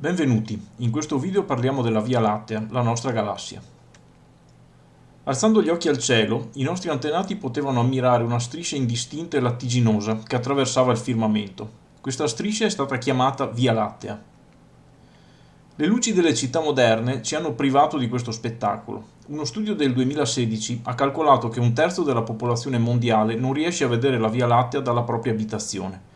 Benvenuti, in questo video parliamo della Via Lattea, la nostra galassia. Alzando gli occhi al cielo, i nostri antenati potevano ammirare una striscia indistinta e lattiginosa che attraversava il firmamento. Questa striscia è stata chiamata Via Lattea. Le luci delle città moderne ci hanno privato di questo spettacolo. Uno studio del 2016 ha calcolato che un terzo della popolazione mondiale non riesce a vedere la Via Lattea dalla propria abitazione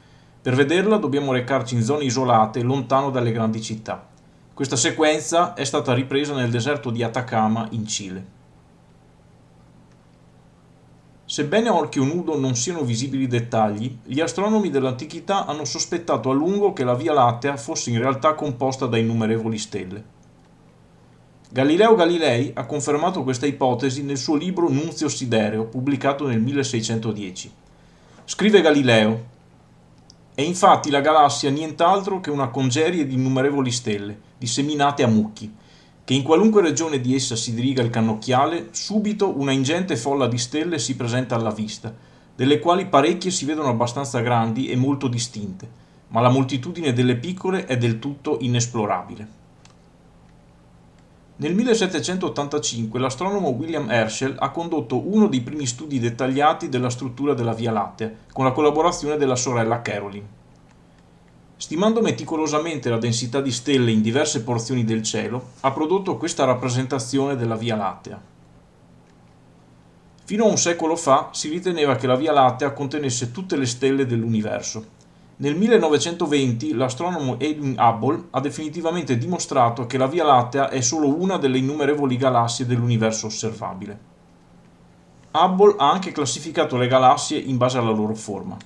per vederla dobbiamo recarci in zone isolate, lontano dalle grandi città. Questa sequenza è stata ripresa nel deserto di Atacama, in Cile. Sebbene a occhio nudo non siano visibili dettagli, gli astronomi dell'antichità hanno sospettato a lungo che la Via Lattea fosse in realtà composta da innumerevoli stelle. Galileo Galilei ha confermato questa ipotesi nel suo libro Nunzio Sidereo, pubblicato nel 1610. Scrive Galileo, è infatti la galassia nient'altro che una congerie di innumerevoli stelle, disseminate a mucchi, che in qualunque regione di essa si diriga il cannocchiale, subito una ingente folla di stelle si presenta alla vista, delle quali parecchie si vedono abbastanza grandi e molto distinte, ma la moltitudine delle piccole è del tutto inesplorabile. Nel 1785 l'astronomo William Herschel ha condotto uno dei primi studi dettagliati della struttura della Via Lattea, con la collaborazione della sorella Caroline. Stimando meticolosamente la densità di stelle in diverse porzioni del cielo, ha prodotto questa rappresentazione della Via Lattea. Fino a un secolo fa si riteneva che la Via Lattea contenesse tutte le stelle dell'universo, nel 1920 l'astronomo Edwin Hubble ha definitivamente dimostrato che la Via Lattea è solo una delle innumerevoli galassie dell'universo osservabile. Hubble ha anche classificato le galassie in base alla loro forma.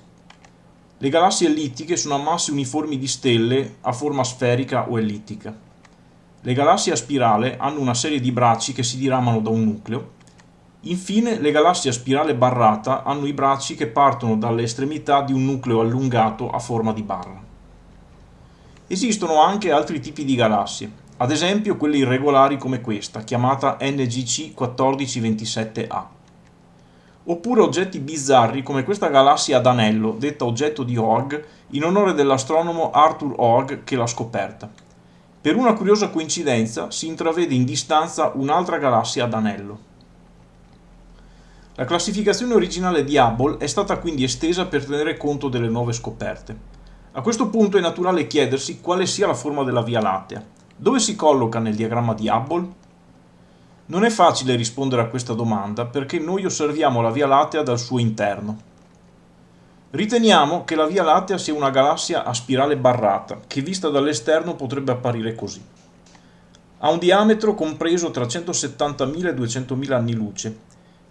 Le galassie ellittiche sono ammasse uniformi di stelle a forma sferica o ellittica. Le galassie a spirale hanno una serie di bracci che si diramano da un nucleo Infine, le galassie a spirale barrata hanno i bracci che partono dalle estremità di un nucleo allungato a forma di barra. Esistono anche altri tipi di galassie, ad esempio quelle irregolari come questa, chiamata NGC 1427A. Oppure oggetti bizzarri come questa galassia ad anello, detta oggetto di Oeg, in onore dell'astronomo Arthur Oeg che l'ha scoperta. Per una curiosa coincidenza si intravede in distanza un'altra galassia ad anello. La classificazione originale di Hubble è stata quindi estesa per tenere conto delle nuove scoperte. A questo punto è naturale chiedersi quale sia la forma della Via Lattea. Dove si colloca nel diagramma di Hubble? Non è facile rispondere a questa domanda perché noi osserviamo la Via Lattea dal suo interno. Riteniamo che la Via Lattea sia una galassia a spirale barrata, che vista dall'esterno potrebbe apparire così. Ha un diametro compreso tra 170.000 e 200.000 anni luce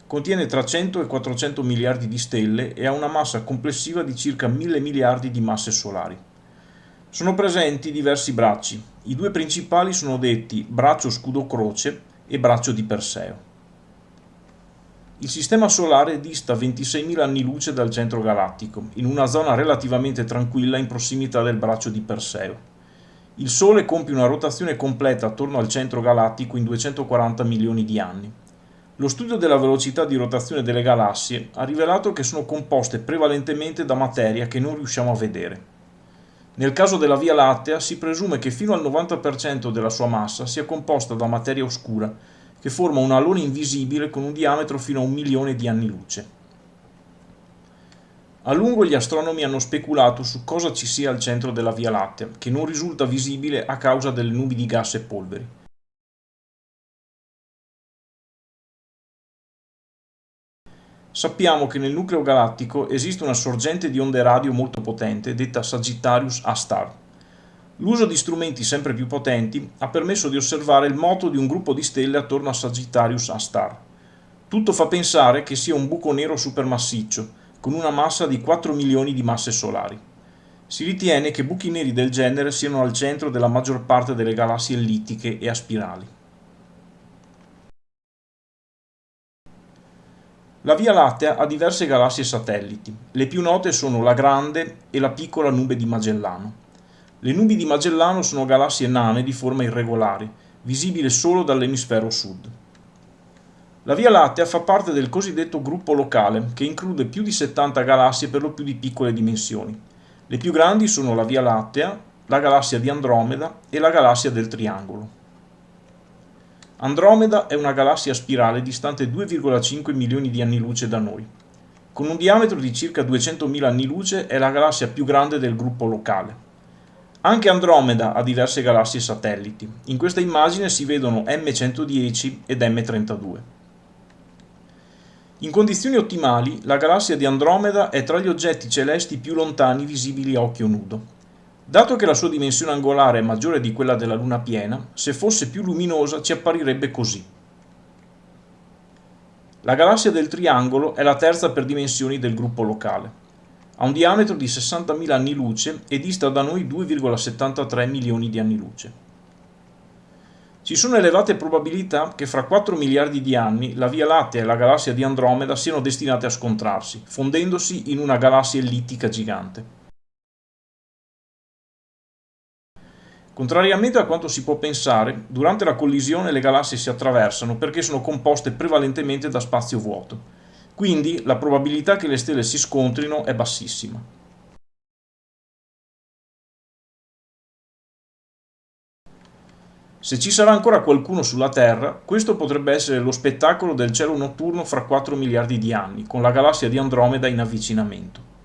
Contiene tra 100 e 400 miliardi di stelle e ha una massa complessiva di circa 1000 miliardi di masse solari. Sono presenti diversi bracci. I due principali sono detti braccio scudo-croce e braccio di Perseo. Il sistema solare dista 26.000 anni luce dal centro galattico, in una zona relativamente tranquilla in prossimità del braccio di Perseo. Il Sole compie una rotazione completa attorno al centro galattico in 240 milioni di anni. Lo studio della velocità di rotazione delle galassie ha rivelato che sono composte prevalentemente da materia che non riusciamo a vedere. Nel caso della Via Lattea si presume che fino al 90% della sua massa sia composta da materia oscura, che forma un alone invisibile con un diametro fino a un milione di anni luce. A lungo gli astronomi hanno speculato su cosa ci sia al centro della Via Lattea, che non risulta visibile a causa delle nubi di gas e polveri. Sappiamo che nel nucleo galattico esiste una sorgente di onde radio molto potente, detta Sagittarius A-star. L'uso di strumenti sempre più potenti ha permesso di osservare il moto di un gruppo di stelle attorno a Sagittarius A-star. Tutto fa pensare che sia un buco nero supermassiccio, con una massa di 4 milioni di masse solari. Si ritiene che buchi neri del genere siano al centro della maggior parte delle galassie ellittiche e a spirali. La Via Lattea ha diverse galassie satelliti. Le più note sono la Grande e la piccola nube di Magellano. Le nubi di Magellano sono galassie nane di forma irregolare, visibili solo dall'emisfero sud. La Via Lattea fa parte del cosiddetto gruppo locale, che include più di 70 galassie per lo più di piccole dimensioni. Le più grandi sono la Via Lattea, la galassia di Andromeda e la galassia del Triangolo. Andromeda è una galassia spirale distante 2,5 milioni di anni luce da noi. Con un diametro di circa 200.000 anni luce è la galassia più grande del gruppo locale. Anche Andromeda ha diverse galassie satelliti. In questa immagine si vedono M110 ed M32. In condizioni ottimali, la galassia di Andromeda è tra gli oggetti celesti più lontani visibili a occhio nudo. Dato che la sua dimensione angolare è maggiore di quella della Luna piena, se fosse più luminosa ci apparirebbe così. La galassia del Triangolo è la terza per dimensioni del gruppo locale. Ha un diametro di 60.000 anni luce e dista da noi 2,73 milioni di anni luce. Ci sono elevate probabilità che fra 4 miliardi di anni la Via Lattea e la galassia di Andromeda siano destinate a scontrarsi, fondendosi in una galassia ellittica gigante. Contrariamente a quanto si può pensare, durante la collisione le galassie si attraversano perché sono composte prevalentemente da spazio vuoto, quindi la probabilità che le stelle si scontrino è bassissima. Se ci sarà ancora qualcuno sulla Terra, questo potrebbe essere lo spettacolo del cielo notturno fra 4 miliardi di anni, con la galassia di Andromeda in avvicinamento.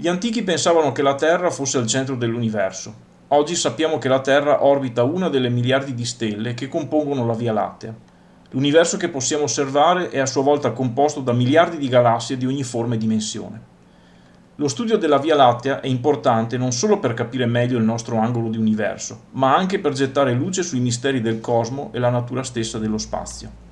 Gli antichi pensavano che la Terra fosse al centro dell'universo. Oggi sappiamo che la Terra orbita una delle miliardi di stelle che compongono la Via Lattea. L'universo che possiamo osservare è a sua volta composto da miliardi di galassie di ogni forma e dimensione. Lo studio della Via Lattea è importante non solo per capire meglio il nostro angolo di universo, ma anche per gettare luce sui misteri del cosmo e la natura stessa dello spazio.